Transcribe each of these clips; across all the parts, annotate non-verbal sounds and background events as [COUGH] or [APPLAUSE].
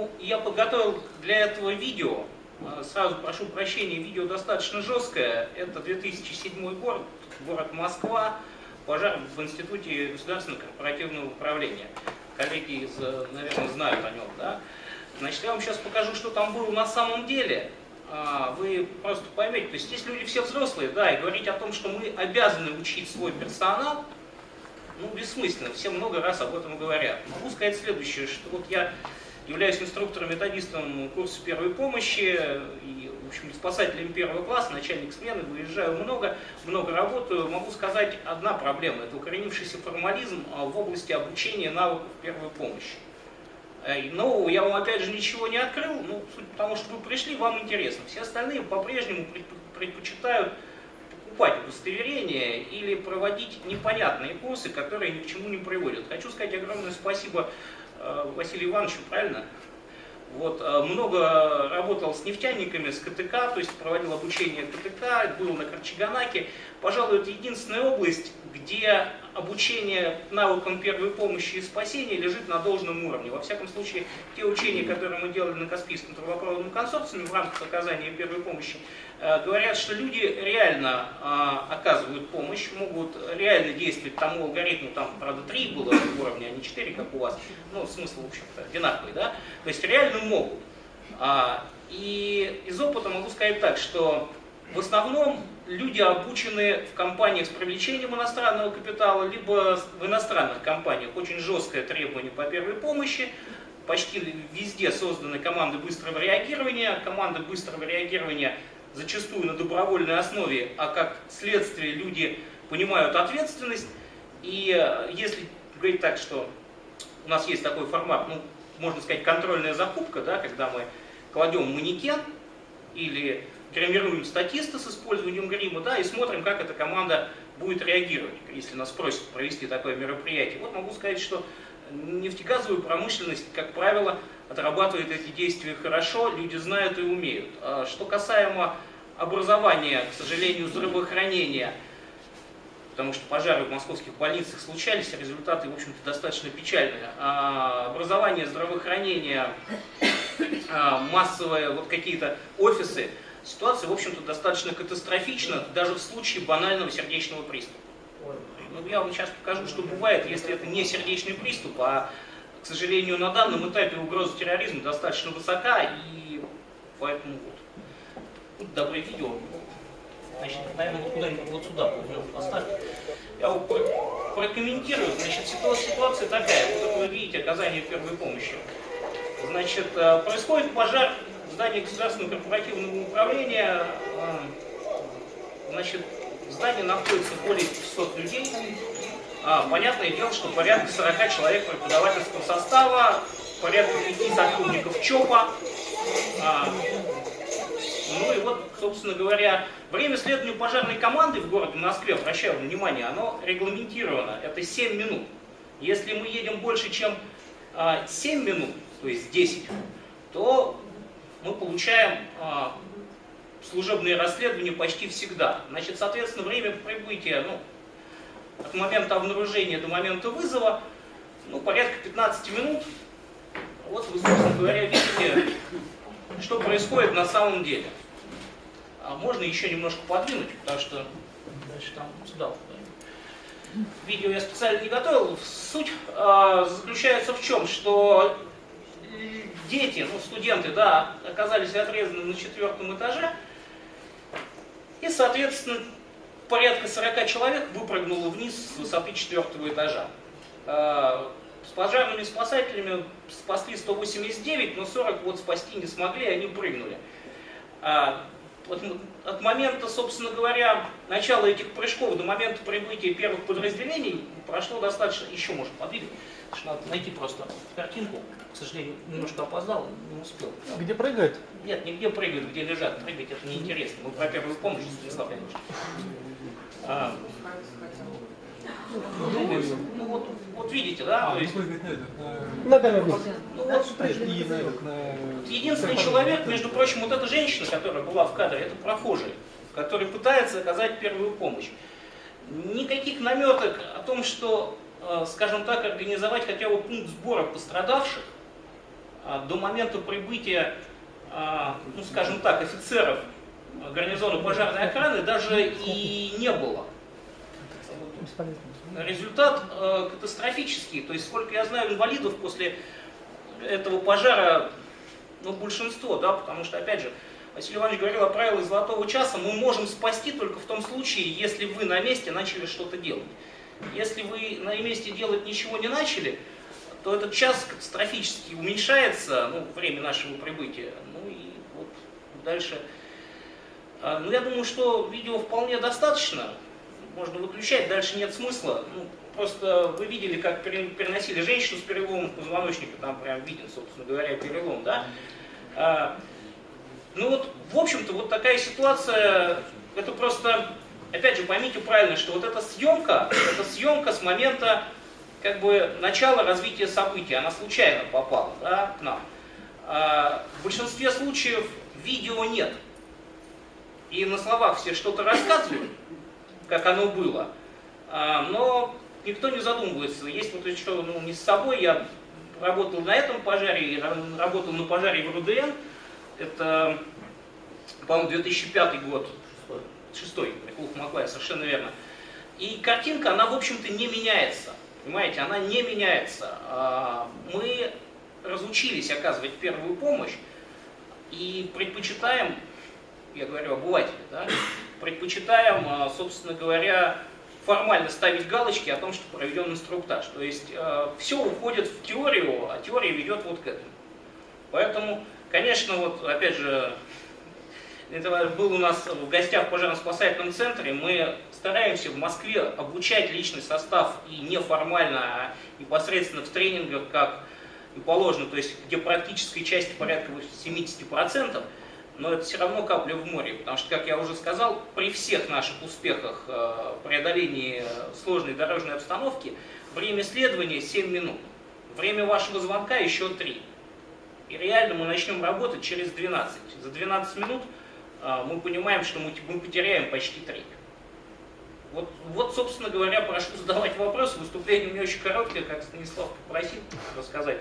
Ну, я подготовил для этого видео. Э, сразу прошу прощения, видео достаточно жесткое. Это 2007 год, город Москва, пожар в Институте государственного корпоративного управления. Коллеги, из, э, наверное, знают о нем. Да? Значит, я вам сейчас покажу, что там было на самом деле. А, вы просто поймете, то есть здесь люди все взрослые, да, и говорить о том, что мы обязаны учить свой персонал, ну, бессмысленно, все много раз об этом говорят. Могу сказать следующее, что вот я являюсь инструктором-методистом курса первой помощи и, в общем, спасателем первого класса, начальник смены, выезжаю много, много работаю. Могу сказать, одна проблема – это укоренившийся формализм а, в области обучения навыков первой помощи. Э, нового я вам опять же ничего не открыл, ну, потому что вы пришли, вам интересно. Все остальные по-прежнему предпочитают покупать удостоверения или проводить непонятные курсы, которые ни к чему не приводят. Хочу сказать огромное спасибо Василию Ивановичу, правильно? Вот, э, много работал с нефтяниками, с КТК, то есть проводил обучение КТК, был на Корчаганаке. Пожалуй, это единственная область, где обучение навыкам первой помощи и спасения лежит на должном уровне. Во всяком случае, те учения, которые мы делали на Каспийском трубопроводном консорциуме в рамках оказания первой помощи, э, говорят, что люди реально э, оказывают помощь, могут реально действовать тому алгоритму, там, правда, три было уровня, а не четыре, как у вас, ну, смысл, в общем-то, одинаковый, да, то есть реально могут. А, и из опыта могу сказать так, что в основном люди обучены в компаниях с привлечением иностранного капитала, либо в иностранных компаниях. Очень жесткое требование по первой помощи. Почти везде созданы команды быстрого реагирования. Команды быстрого реагирования зачастую на добровольной основе, а как следствие люди понимают ответственность. И э, если говорить так, что у нас есть такой формат, ну, можно сказать, контрольная закупка, да, когда мы кладем манекен или гримируем статиста с использованием грима, да, и смотрим, как эта команда будет реагировать, если нас просят провести такое мероприятие. Вот могу сказать, что нефтегазовая промышленность, как правило, отрабатывает эти действия хорошо, люди знают и умеют. А что касаемо образования, к сожалению, здравоохранения, потому что пожары в московских больницах случались, результаты, в общем-то, достаточно печальные. А образование, здравоохранение, а, массовые вот какие-то офисы, ситуация, в общем-то, достаточно катастрофична, даже в случае банального сердечного приступа. Ну, я вам сейчас покажу, что бывает, если это не сердечный приступ, а, к сожалению, на данном этапе угроза терроризма достаточно высока, и поэтому вот. Тут доброе видео. Значит, наверное, вот куда-нибудь вот сюда поставь. Я его прокомментирую. Значит, ситуация такая. Вот вы видите оказание первой помощи. Значит, э, происходит пожар в здании государственного корпоративного управления. Э, значит, в здании находится более 500 людей. А, понятное дело, что порядка 40 человек преподавательского состава, порядка 5 сотрудников ЧОПа. А, ну и вот, собственно говоря, время следования пожарной команды в городе Москве, обращаю внимание, оно регламентировано. Это 7 минут. Если мы едем больше, чем 7 а, минут, то есть 10, то мы получаем а, служебные расследования почти всегда. Значит, соответственно, время прибытия, ну, от момента обнаружения до момента вызова, ну, порядка 15 минут. Вот вы, собственно говоря, видите, что происходит на самом деле. А можно еще немножко подвинуть, потому что дальше там сюда видео я специально не готовил. Суть э, заключается в чем, что дети, ну студенты, да, оказались отрезаны на четвертом этаже, и, соответственно, порядка 40 человек выпрыгнуло вниз с высоты четвертого этажа. Э, с пожарными спасателями спасли 189, но 40 вот спасти не смогли, они прыгнули. А, от, момента, собственно говоря, начала этих прыжков до момента прибытия первых подразделений прошло достаточно, еще можно подвигать, надо найти просто картинку, к сожалению, немножко опоздал, не успел. Где прыгают? Нет, не где прыгают, где лежат, прыгать это неинтересно, мы про первую помощь, Станислав Леонидович. А, ну, ну вот, вот видите, да? А, то есть, на камеру. ну, вот, единственный человек, между прочим, вот эта женщина, которая была в кадре, это прохожий, который пытается оказать первую помощь. Никаких наметок о том, что, э, скажем так, организовать хотя бы пункт сбора пострадавших, до момента прибытия, ну скажем так, офицеров гарнизона пожарной охраны даже и не было. Результат э, катастрофический. То есть, сколько я знаю инвалидов после этого пожара, ну, большинство, да, потому что, опять же, Василий Иванович говорил о правилах золотого часа, мы можем спасти только в том случае, если вы на месте начали что-то делать. Если вы на месте делать ничего не начали, то этот час катастрофически уменьшается, ну, время нашего прибытия. Ну и вот дальше. А, ну, я думаю, что видео вполне достаточно. Можно выключать, дальше нет смысла. Ну, просто вы видели, как переносили женщину с переломом позвоночника, там прям виден, собственно говоря, перелом, да? А, ну вот, в общем-то, вот такая ситуация, это просто, опять же, поймите правильно, что вот эта съемка, это съемка с момента, как бы, начала развития событий, она случайно попала, да, к нам. А, в большинстве случаев видео нет. И на словах все что-то рассказывают, как оно было, а, но никто не задумывается. Есть вот еще, ну, не с собой, я работал на этом пожаре, работал на пожаре в РУДН, это, по-моему, 2005 год, шестой, Микулов Маклай, совершенно верно. И картинка, она, в общем-то, не меняется. Понимаете, она не меняется. А, мы разучились оказывать первую помощь и предпочитаем, я говорю обыватели, да, предпочитаем, а, собственно говоря, формально ставить галочки о том, что проведен инструктаж. То есть э, все уходит в теорию, а теория ведет вот к этому. Поэтому Конечно, вот опять же, это был у нас в гостях в пожарно-спасательном центре. Мы стараемся в Москве обучать личный состав и неформально, а непосредственно в тренингах, как и положено, то есть где практической части порядка 70%, но это все равно капля в море, потому что, как я уже сказал, при всех наших успехах э, преодолении сложной дорожной обстановки, время следования 7 минут, время вашего звонка еще 3. И реально мы начнем работать через 12. За 12 минут а, мы понимаем, что мы, потеряем почти треть. Вот, вот, собственно говоря, прошу задавать вопросы. Выступление у меня очень короткое, как Станислав попросил рассказать.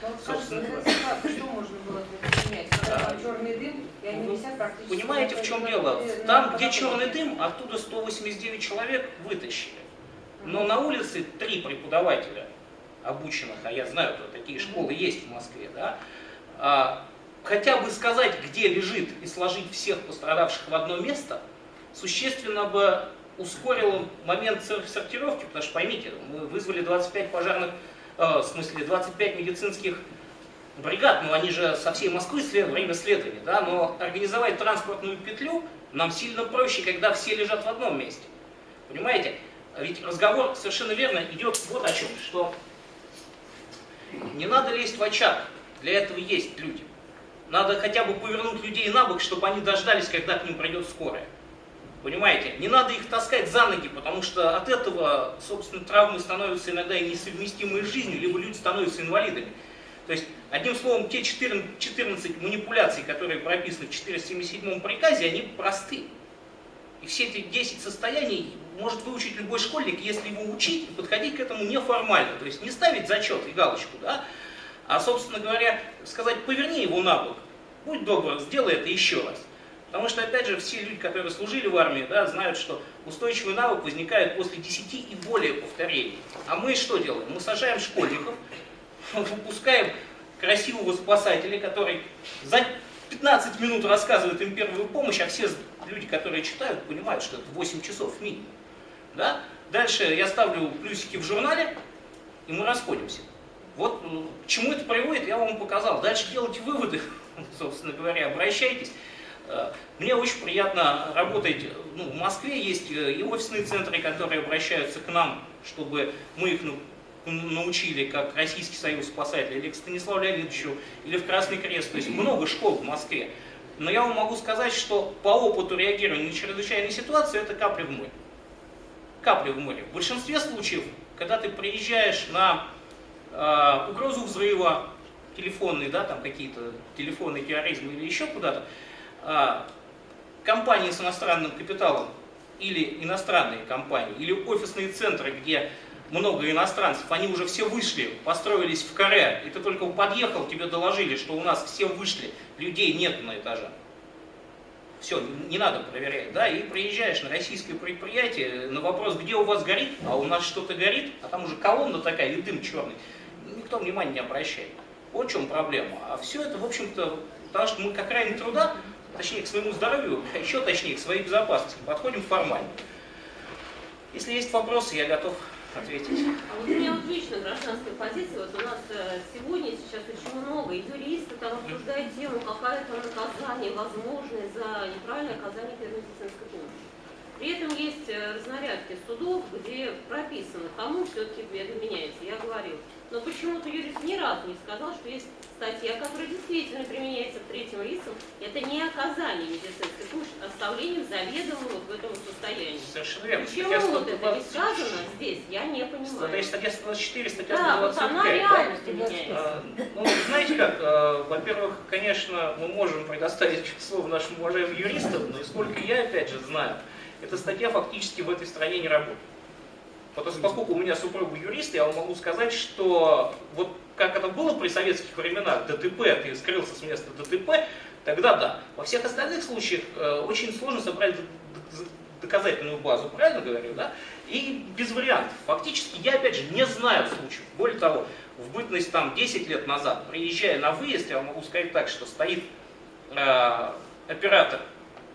Ну, собственно, что можно было предпринять? Когда там черный дым, и они висят практически... Понимаете, в чем дело? Там, где черный дым, оттуда 189 человек вытащили. Но на улице три преподавателя обученных, а я знаю, что такие школы есть в Москве, да, а, хотя бы сказать, где лежит, и сложить всех пострадавших в одно место, существенно бы ускорило момент сортировки, потому что, поймите, мы вызвали 25 пожарных, э, в смысле 25 медицинских бригад, но они же со всей Москвы след, время следования, да, но организовать транспортную петлю нам сильно проще, когда все лежат в одном месте. Понимаете? Ведь разговор совершенно верно идет вот о чем, что не надо лезть в очаг, для этого есть люди. Надо хотя бы повернуть людей на бок, чтобы они дождались, когда к ним придет скорая. Понимаете? Не надо их таскать за ноги, потому что от этого, собственно, травмы становятся иногда и несовместимые с жизнью, либо люди становятся инвалидами. То есть, одним словом, те 14, 14 манипуляций, которые прописаны в 477 приказе, они просты. И все эти 10 состояний может выучить любой школьник, если его учить подходить к этому неформально. То есть не ставить зачет и галочку, да, а, собственно говоря, сказать, поверни его на бок, будь добр, сделай это еще раз. Потому что, опять же, все люди, которые служили в армии, да, знают, что устойчивый навык возникает после 10 и более повторений. А мы что делаем? Мы сажаем школьников, [LAUGHS] выпускаем красивого спасателя, который за 15 минут рассказывает им первую помощь, а все люди, которые читают, понимают, что это 8 часов минимум. Да? Дальше я ставлю плюсики в журнале, и мы расходимся. Вот э, к чему это приводит, я вам показал. Дальше делайте выводы, [LAUGHS] собственно говоря, обращайтесь. Э, мне очень приятно работать, ну, в Москве есть э, и офисные центры, которые обращаются к нам, чтобы мы их научили, как Российский союз спасателей, или к Станиславу Леонидовичу, или в Красный Крест. То есть много школ в Москве. Но я вам могу сказать, что по опыту реагирования на чрезвычайные ситуации это капля в море. Капля в море. В большинстве случаев, когда ты приезжаешь на э, угрозу взрыва телефонный, да, там какие-то телефонные терроризмы или еще куда-то, э, компании с иностранным капиталом или иностранные компании, или офисные центры, где много иностранцев, они уже все вышли, построились в каре, и ты только подъехал, тебе доложили, что у нас все вышли, людей нет на этаже. Все, не надо проверять, да, и приезжаешь на российское предприятие, на вопрос, где у вас горит, а у нас что-то горит, а там уже колонна такая и дым черный, никто внимания не обращает. Вот в чем проблема. А все это, в общем-то, потому что мы к окраине труда, точнее к своему здоровью, [LAUGHS] а еще точнее к своей безопасности, подходим формально. Если есть вопросы, я готов ответить. А вот у меня вот гражданская позиция, вот у нас э, сегодня сейчас очень много, и юристы там обсуждают тему, какое там наказание возможное за неправильное оказание первой медицинской помощи. При этом есть э, разнарядки судов, где прописано, кому все-таки меняется. Я говорил, но почему-то юрист ни разу не сказал, что есть статья, которая действительно применяется к третьим лицам. Это не оказание медицинской помощи, а оставление заведомо вот в этом состоянии. Совершенно верно. Почему Статья вот это не 120 сказано здесь, я не понимаю. статья 124, статья Да, вот 125. она да? реально применяется. А, Ну, знаете как, а, во-первых, конечно, мы можем предоставить [LAUGHS] слово нашим уважаемым юристам, но и сколько я, опять же, знаю, эта статья фактически в этой стране не работает. Потому что поскольку у меня супруга юрист, я вам могу сказать, что вот как это было при советских временах, ДТП, ты скрылся с места ДТП, тогда да. Во всех остальных случаях э, очень сложно собрать доказательную базу, правильно говорю, да? И без вариантов. Фактически я, опять же, не знаю случаев. Более того, в бытность там 10 лет назад, приезжая на выезд, я вам могу сказать так, что стоит э, оператор,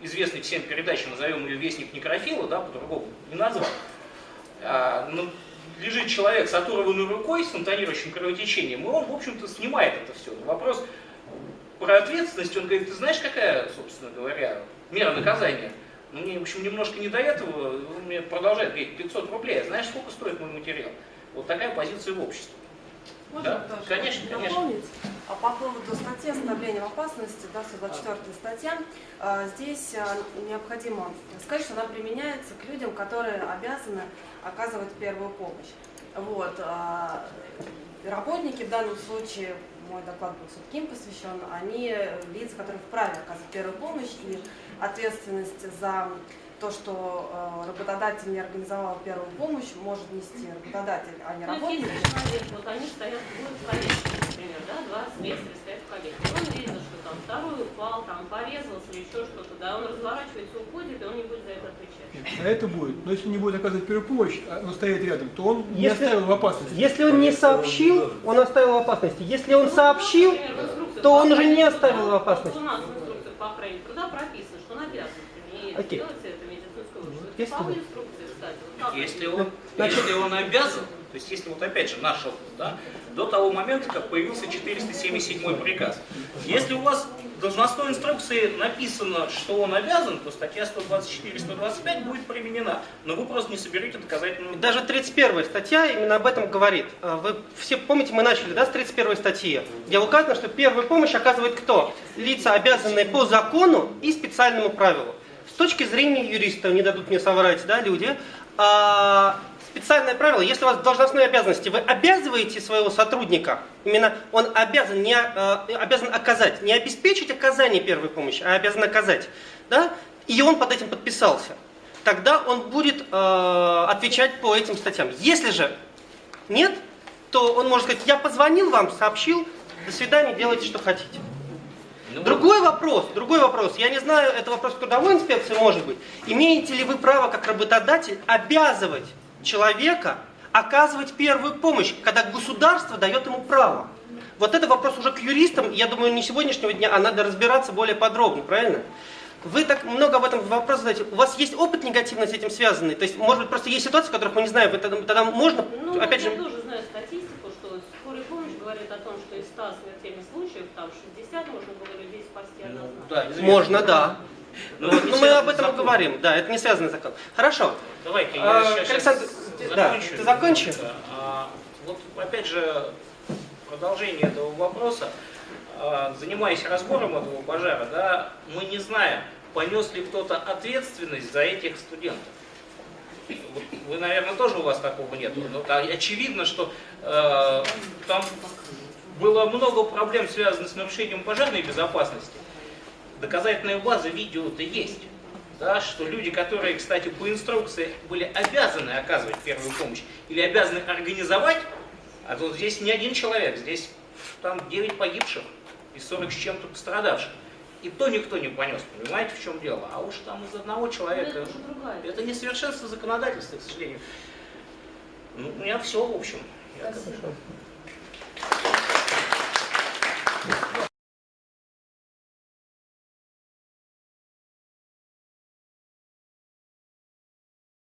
известный всем передачам, назовем ее Вестник Некрофила, да, по-другому не назвать. А, ну, лежит человек с оторванной рукой, с фонтанирующим кровотечением, и он, в общем-то, снимает это все. Но вопрос про ответственность, он говорит, ты знаешь, какая, собственно говоря, мера наказания? Ну, мне, в общем, немножко не до этого, он мне продолжает говорить, 500 рублей, а знаешь, сколько стоит мой материал? Вот такая позиция в обществе. Можно Да, конечно, конечно. дополнить? А по поводу статьи остановления в опасности, да, 124 статья, а, здесь а, необходимо сказать, что она применяется к людям, которые обязаны оказывать первую помощь. Вот. Работники в данном случае, мой доклад был все-таки им посвящен, они лица, которые вправе оказывать первую помощь, и ответственность за то, что э, работодатель не организовал первую помощь, может нести работодатель, а не Ну, работник. если человек, вот они стоят в коллекции, например, да, 20 месяцев стоят в коллекции, он видит, что там второй упал, там порезался или еще что-то, да, он разворачивается, уходит, и он не будет за это отвечать. А это будет. Но если не будет оказывать первую помощь, а он стоит рядом, то он не Если- оставил в опасности. Если он не сообщил, он оставил в опасности. Если он сообщил, то он уже не оставил в опасности. У нас в инструкциях по охране труда прописано, что он обязан Окей. делать Вот вышку. если кстати. вот он, Значит- если он обязан, то есть если вот опять же наш опыт, да, до того момента, как появился 477 приказ. Если у вас в должностной инструкции написано, что он обязан, то статья 124-125 будет применена. Но вы просто не соберете доказательную даже 31 статья именно об этом говорит. А Вы все помните, мы начали да, с 31 статьи, где указано, что первую помощь оказывает кто? Лица, обязанные по закону и специальному правилу. Точки зрения юриста, не дадут мне соврать, да, люди, а, специальное правило, если у вас должностные обязанности, вы обязываете своего сотрудника, именно он обязан, не, а, обязан оказать, не обеспечить оказание первой помощи, а обязан оказать, да, и он под этим подписался, тогда он будет э, отвечать по этим статьям. Если же нет, то он может сказать, я позвонил вам, сообщил, до свидания, делайте, что хотите. Ну, Другой вопрос, другой вопрос. Я не знаю, это вопрос к трудовой инспекции может быть. Имеете ли вы право как работодатель обязывать человека оказывать первую помощь, когда государство дает ему право? Вот это вопрос уже к юристам, я думаю, не сегодняшнего дня, а надо разбираться более подробно, правильно? Вы так много об этом вопрос задаете. У вас есть опыт негативно с этим связанный? То есть, может быть, просто есть ситуации, которых мы не знаем, вы тогда, тогда можно, Ну, опять я же, тоже знаю статистику, говорит о том, что из 100 смертельных случаев, там 60 можно было людей спасти ну, однозначно. да, известно. можно, да. Но Ну, не мы об этом и законом. говорим, да, это не связано с законом. Хорошо. Давайте, А, я сейчас Александр, да, закончу. ты закончи? Да, а, вот опять же, продолжение этого вопроса. А, Занимаясь разбором этого пожара, да, мы не знаем, понес ли кто-то ответственность за этих студентов. Вы, наверное, тоже у вас такого нет. Но да, очевидно, что э, там было много проблем, связанных с нарушением пожарной безопасности. Доказательная база видео-то есть. да, что люди, которые, кстати, по инструкции были обязаны оказывать первую помощь или обязаны организовать, а вот здесь не один человек, здесь там 9 погибших и 40 с чем-то пострадавших. И то никто не понес, понимаете, в чем дело? А уж там из одного Ну, человека... это уже другая. Это несовершенство законодательства, к сожалению. Ну, у меня все, в общем. Спасибо.